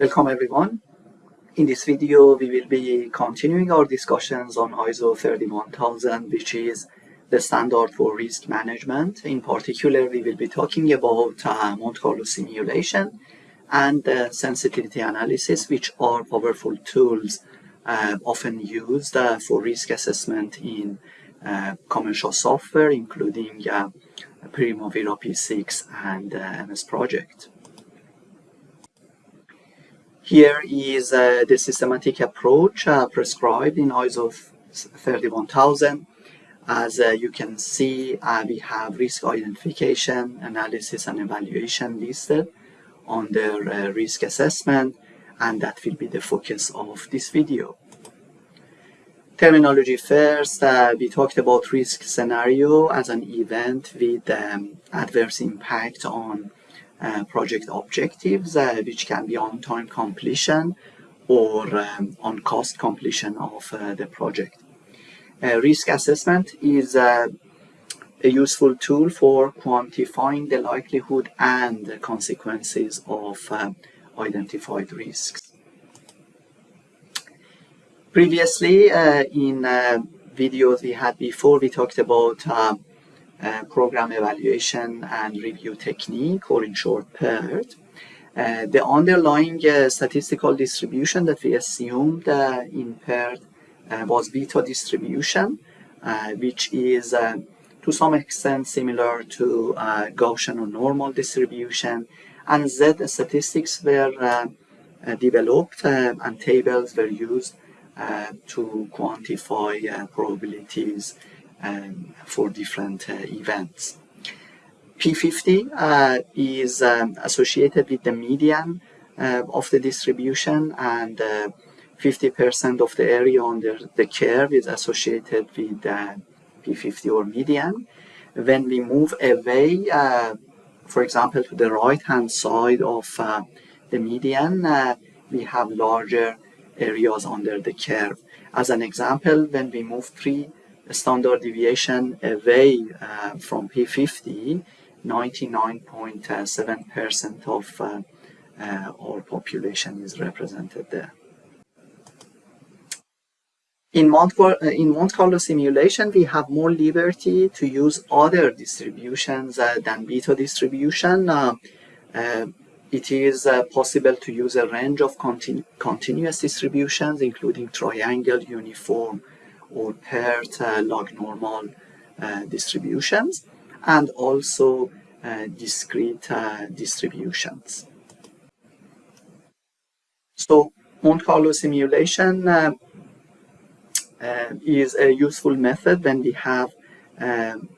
Welcome everyone. In this video we will be continuing our discussions on ISO 31000 which is the standard for risk management. In particular we will be talking about uh, Monte Carlo simulation and uh, sensitivity analysis which are powerful tools uh, often used uh, for risk assessment in uh, commercial software including uh, Primavera P6 and MS Project. Here is uh, the systematic approach uh, prescribed in ISO 31000. As uh, you can see, uh, we have risk identification, analysis and evaluation listed under uh, risk assessment, and that will be the focus of this video. Terminology first, uh, we talked about risk scenario as an event with um, adverse impact on project objectives, uh, which can be on time completion or um, on cost completion of uh, the project. Uh, risk assessment is uh, a useful tool for quantifying the likelihood and the consequences of identified risks. Previously, in videos we had before, we talked about uh, program evaluation and review technique, or in short, PERT. Uh, the underlying uh, statistical distribution that we assumed uh, in PERT uh, was beta distribution, which is to some extent similar to Gaussian or normal distribution, and Z statistics were developed and tables were used to quantify probabilities um, for different uh, events. P50 uh, is um, associated with the median uh, of the distribution and 50% of the area under the curve is associated with P50 or median. When we move away, for example, to the right-hand side of the median, we have larger areas under the curve. As an example, when we move three standard deviation away uh, from P50, 99.7% of uh, uh, our population is represented there. In Monte, uh, in Monte Carlo simulation, we have more liberty to use other distributions uh, than beta distribution. Uh, it is possible to use a range of continu continuous distributions, including triangle, uniform, or PERT uh, log normal uh, distributions and also uh, discrete distributions. So Monte Carlo simulation uh, uh, is a useful method when we have um,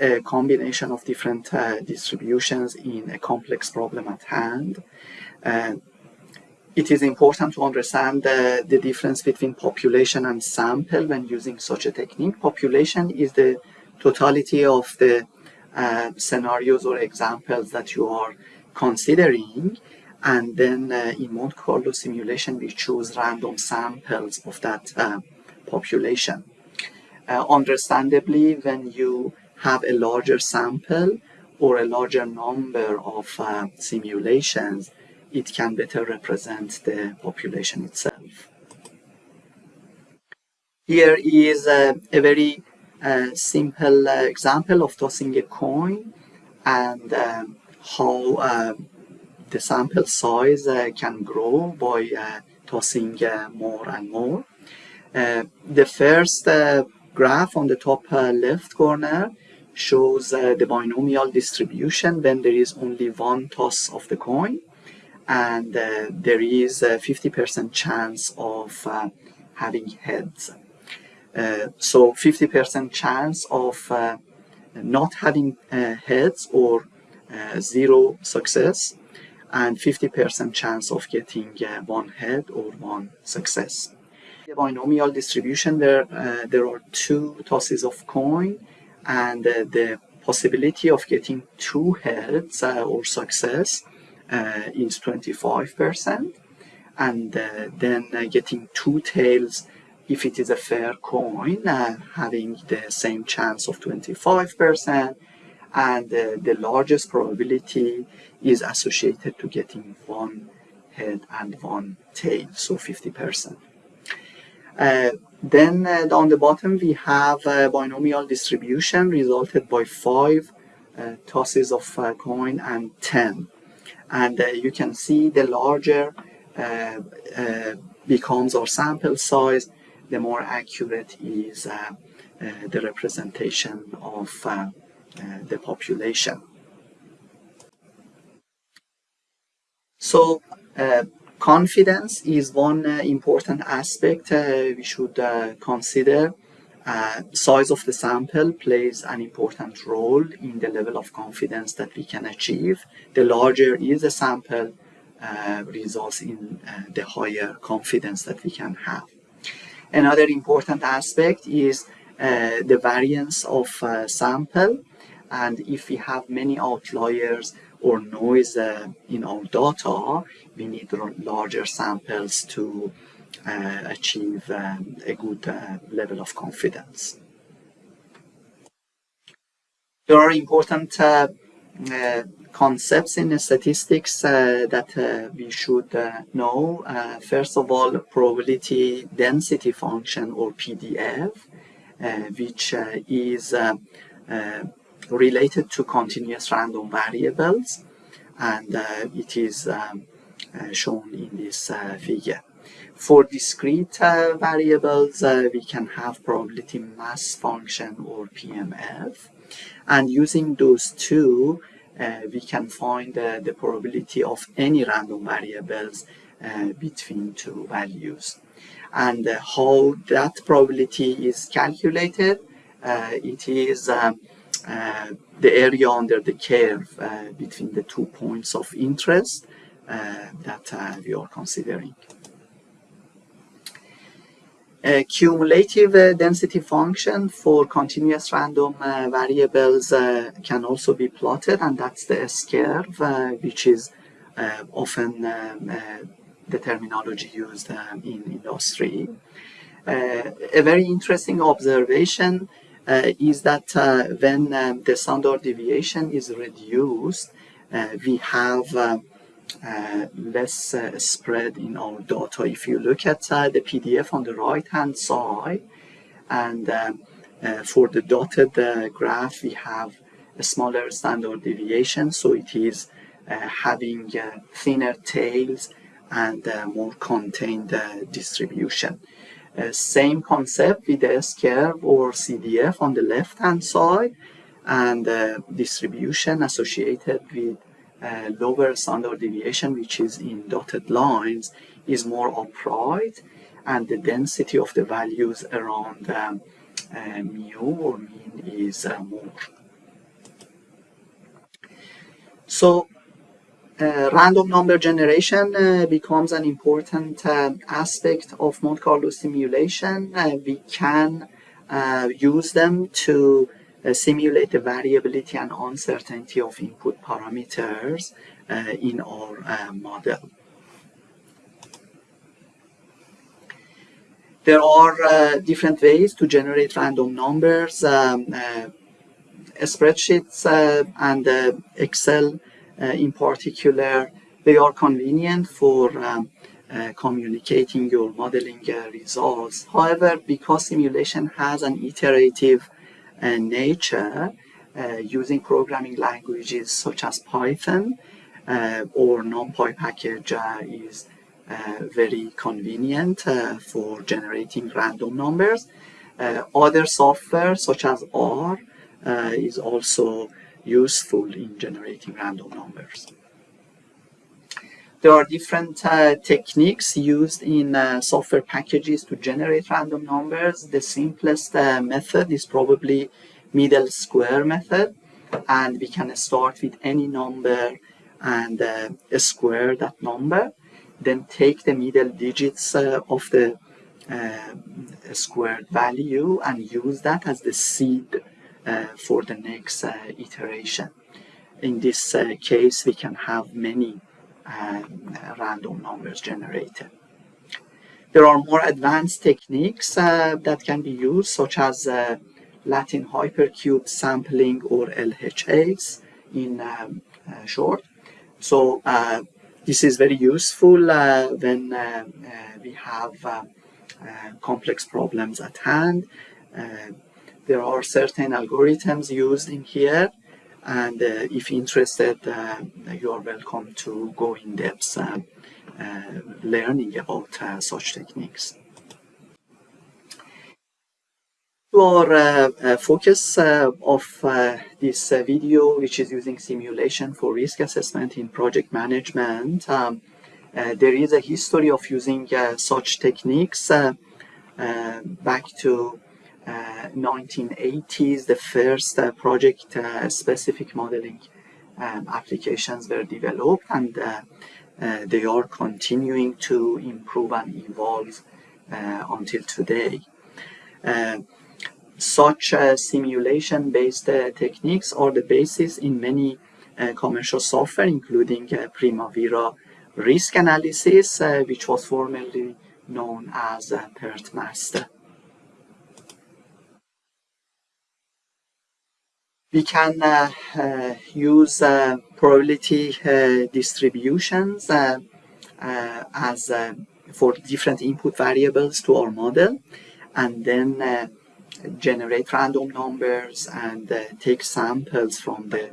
a combination of different uh, distributions in a complex problem at hand it is important to understand the, the difference between population and sample when using such a technique. Population is the totality of the uh, scenarios or examples that you are considering and then uh, in Monte Carlo simulation we choose random samples of that uh, population. Uh, understandably when you have a larger sample or a larger number of uh, simulations it can better represent the population itself. Here is a, a very uh, simple uh, example of tossing a coin and um, how uh, the sample size uh, can grow by uh, tossing uh, more and more. the first graph on the top left corner shows the binomial distribution when there is only one toss of the coin and uh, there is a 50% chance of uh, having heads. Uh, so 50% chance of uh, not having uh, heads or uh, zero success and 50% chance of getting one head or one success. The binomial distribution where there are two tosses of coin and the possibility of getting two heads or success uh, is 25% and uh, then uh, getting two tails if it is a fair coin having the same chance of 25% and the largest probability is associated to getting one head and one tail, so 50%. Uh, then uh, on the bottom we have a binomial distribution resulted by five uh, tosses of uh, coin and 10. And uh, you can see the larger uh, becomes our sample size, the more accurate is the representation of the population. So uh, confidence is one uh, important aspect uh, we should uh, consider. Uh, size of the sample plays an important role in the level of confidence that we can achieve. The larger is the sample, uh, results in the higher confidence that we can have. Another important aspect is the variance of sample and if we have many outliers or noise uh, in our data, we need larger samples to uh, achieve um, a good uh, level of confidence. There are important uh, uh, concepts in statistics uh, that we should know. first of all, probability density function or PDF, which is related to continuous random variables and it is um, shown in this figure. For discrete variables, we can have probability mass function or PMF and using those two uh, we can find uh, the probability of any random variables uh, between two values. And how that probability is calculated, it is um, uh, the area under the curve uh, between the two points of interest uh, that we are considering. A cumulative uh, density function for continuous random uh, variables uh, can also be plotted and that's the S-curve which is often um, the terminology used um, in industry. a very interesting observation uh, is that uh, when um, the standard deviation is reduced, uh, we have Uh, less uh, spread in our data. If you look at uh, the PDF on the right hand side, and um, for the dotted graph, we have a smaller standard deviation, so it is having thinner tails and more contained distribution. Uh, same concept with the S-curve or CDF on the left-hand side and uh, distribution associated with uh, lower standard deviation, which is in dotted lines, is more upright and the density of the values around um, uh, mu or mean is uh, more. So uh, random number generation uh, becomes an important uh, aspect of Monte Carlo simulation. We can use them to simulate the variability and uncertainty of input parameters in our model. There are different ways to generate random numbers. Um, spreadsheets and Excel uh, in particular, they are convenient for um, uh, communicating your modeling uh, results. However, because simulation has an iterative nature, using programming languages such as Python or NumPy package is uh, very convenient uh, for generating random numbers. Uh, other software such as R is also useful in generating random numbers. There are different uh, techniques used in uh, software packages to generate random numbers. The simplest uh, method is probably middle square method and we can start with any number and uh, square that number then take the middle digits uh, of the uh, squared value and use that as the seed for the next iteration. In this case, we can have many um, random numbers generated. There are more advanced techniques uh, that can be used, such as uh, Latin hypercube sampling or LHS in um, short. So this is very useful when we have complex problems at hand. there are certain algorithms used in here and uh, if interested uh, you are welcome to go in depth uh, learning about such techniques. Our uh, focus uh, of uh, this video, which is using simulation for risk assessment in project management, um, there is a history of using such techniques back to 1980s, uh, the first uh, project-specific uh, modeling um, applications were developed and uh, uh, they are continuing to improve and evolve uh, until today. such simulation-based techniques are the basis in many commercial software, including Primavera risk analysis, which was formerly known as PERT we can uh, uh, use uh, probability uh, distributions uh, uh, as for different input variables to our model and then generate random numbers and take samples from the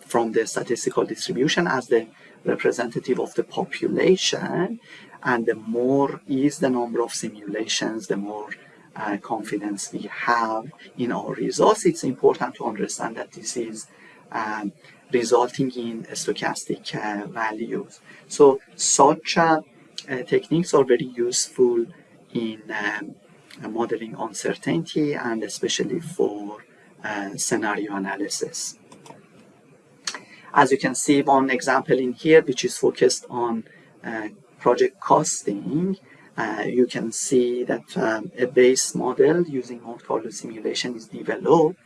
from the statistical distribution as the representative of the population. And the more is the number of simulations the more uh, confidence we have in our results, it's important to understand that this is um, resulting in stochastic uh, values. So such uh, uh techniques are very useful in um, modeling uncertainty and especially for uh, scenario analysis. As you can see, one example in here, which is focused on uh, project costing, uh, you can see that um, a base model using Monte Carlo simulation is developed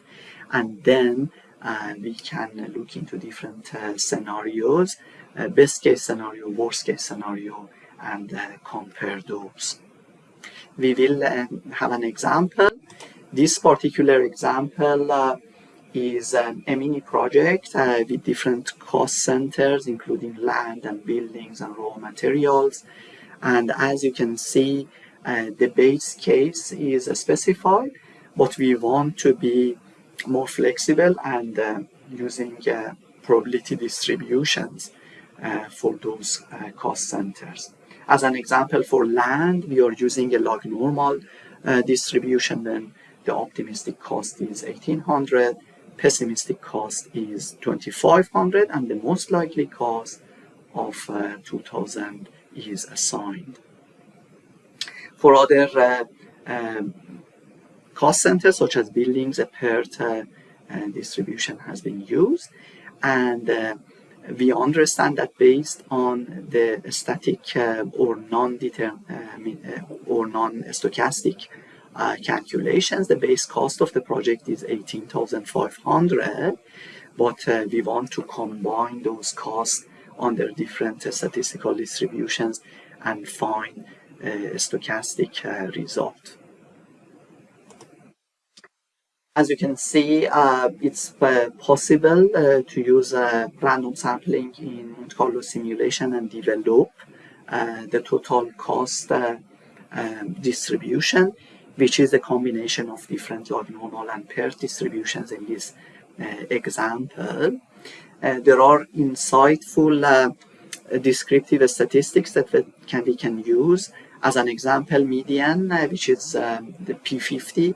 and then uh, we can look into different uh, scenarios, uh, best case scenario, worst case scenario, and uh, compare those. We will um, have an example. This particular example is um, a mini project with different cost centers, including land and buildings and raw materials and as you can see uh, the base case is specified but we want to be more flexible and uh, using uh, probability distributions uh, for those uh, cost centers. As an example for land we are using a log normal uh, distribution then the optimistic cost is 1800 pessimistic cost is 2500 and the most likely cost of 2000 is assigned. For other uh, um, cost centers such as buildings, a PERT uh, distribution has been used and uh, we understand that based on the static uh, or non-determined uh, or non-stochastic uh, calculations, the base cost of the project is 18,500, but uh, we want to combine those costs under different statistical distributions and find a stochastic uh, result. As you can see, uh, it's uh, possible uh, to use uh, random sampling in Monte Carlo simulation and develop uh, the total cost um, distribution, which is a combination of different normal and PERT distributions in this example. Uh, there are insightful uh, descriptive statistics that we can, we can use. As an example, median, uh, which is um, the P50,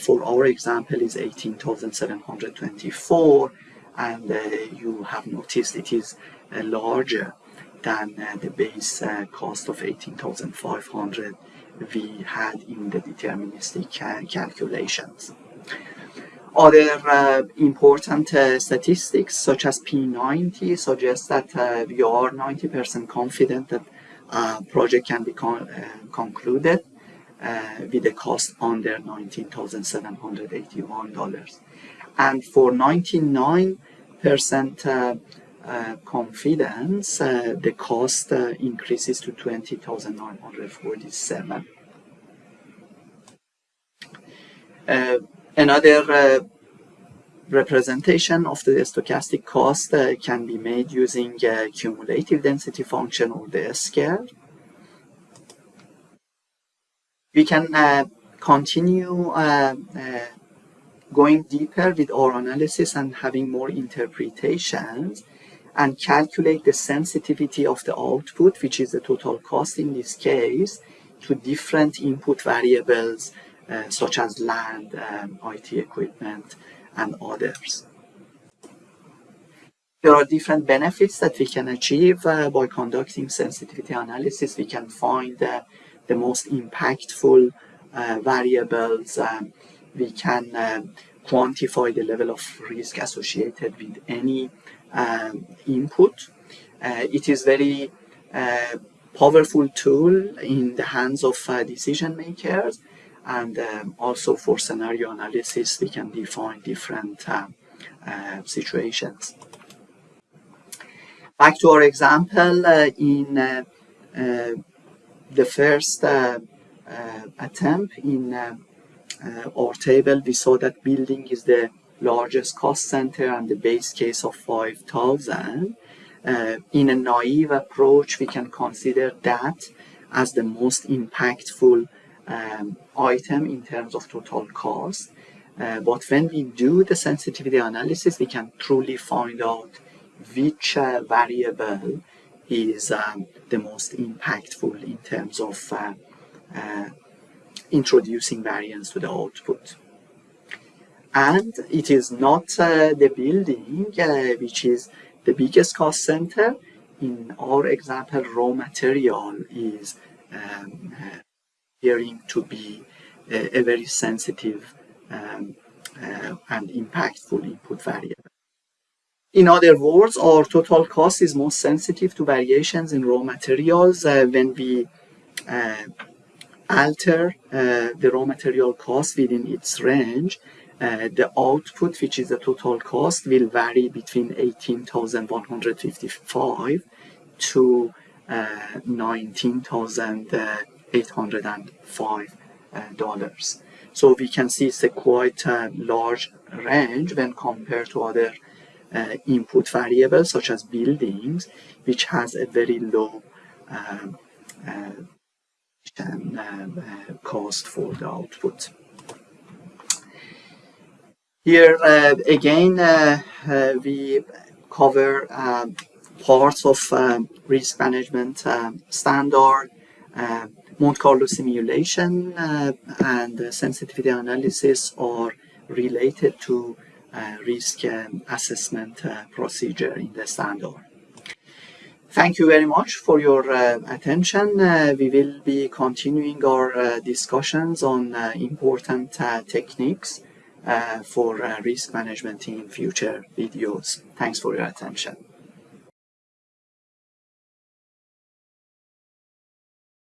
for our example is 18,724 and you have noticed it is larger than the base cost of 18,500 we had in the deterministic calculations. Other uh, important uh, statistics such as P90 suggest that uh, we are 90% confident that project can be con uh, concluded uh, with a cost under $19,781. And for 99% uh, confidence, the cost increases to 20,947. Another uh, representation of the stochastic cost uh, can be made using a cumulative density function or the S-curve. We can uh, continue uh, uh, going deeper with our analysis and having more interpretations and calculate the sensitivity of the output, which is the total cost in this case, to different input variables uh, such as land, um, IT equipment, and others. There are different benefits that we can achieve uh, by conducting sensitivity analysis. We can find uh, the most impactful uh, variables. Um, we can um, quantify the level of risk associated with any um, input. Uh, it is very powerful tool in the hands of decision makers and um, also for scenario analysis we can define different uh, uh, situations. Back to our example uh, in uh, uh, the first uh, attempt in our table we saw that building is the largest cost center and the base case of 5000 in a naive approach we can consider that as the most impactful um, item in terms of total cost. Uh, but when we do the sensitivity analysis, we can truly find out which uh, variable is um, the most impactful in terms of uh, uh introducing variance to the output. And it is not uh, the building uh, which is the biggest cost center. In our example, raw material is um, appearing to be a, a very sensitive um, uh, and impactful input variable. In other words, our total cost is most sensitive to variations in raw materials uh, when we uh, alter uh, the raw material cost within its range. Uh, the output, which is the total cost, will vary between 18,155 to uh, 19,000 $805. So we can see it's a quite uh, large range when compared to other uh, input variables such as buildings, which has a very low um, uh, uh, cost for the output. Here uh, again, uh, we cover um, parts of um, risk management um, standard, um, Monte Carlo simulation uh, and sensitivity analysis are related to uh, risk um, assessment uh, procedure in the standard. Thank you very much for your uh, attention. Uh, we will be continuing our uh, discussions on important techniques for risk management in future videos. Thanks for your attention.